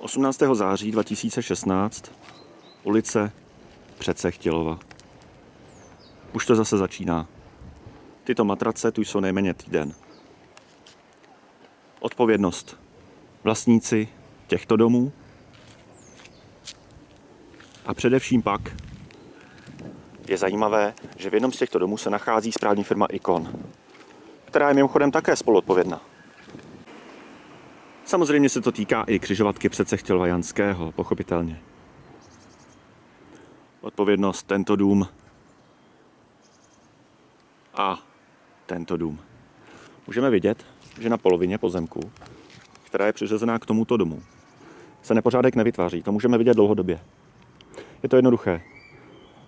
18. září 2016, ulice Přecechtělova. Už to zase začíná. Tyto matrace tu jsou nejméně týden. Odpovědnost vlastníci těchto domů a především pak je zajímavé, že v jednom z těchto domů se nachází správní firma Ikon, která je mimochodem také spoluodpovědná. Samozřejmě se to týká i křižovatky přece chtěl Janského, pochopitelně. Odpovědnost tento dům a tento dům. Můžeme vidět, že na polovině pozemku, která je přiřazená k tomuto domu, se nepořádek nevytváří. To můžeme vidět dlouhodobě. Je to jednoduché.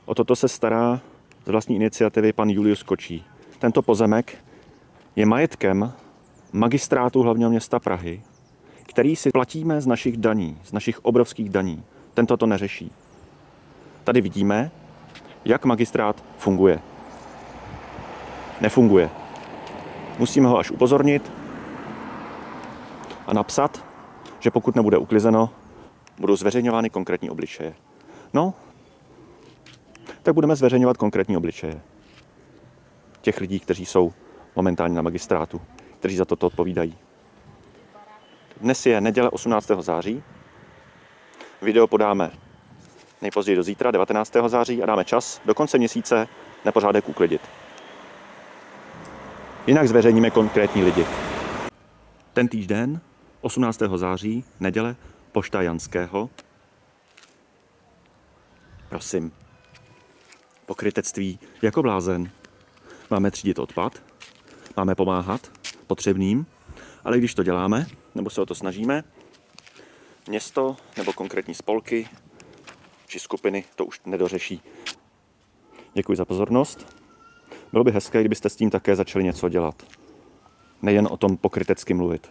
O toto se stará z vlastní iniciativy pan Julius Kočí. Tento pozemek je majetkem magistrátu hlavního města Prahy, který si platíme z našich daní, z našich obrovských daní. Tento to neřeší. Tady vidíme, jak magistrát funguje. Nefunguje. Musíme ho až upozornit a napsat, že pokud nebude uklizeno, budou zveřejňovány konkrétní obličeje. No, tak budeme zveřejňovat konkrétní obličeje těch lidí, kteří jsou momentálně na magistrátu, kteří za toto odpovídají. Dnes je neděle 18. září. Video podáme nejpozději do zítra, 19. září, a dáme čas do konce měsíce nepořádek uklidit. Jinak zveřejníme konkrétní lidi. Ten týden, 18. září, neděle, pošta Janského. Prosím, pokrytectví jako blázen. Máme třídit odpad, máme pomáhat potřebným, ale když to děláme, nebo se o to snažíme, město nebo konkrétní spolky či skupiny to už nedořeší. Děkuji za pozornost. Bylo by hezké, kdybyste s tím také začali něco dělat. Nejen o tom pokrytecky mluvit.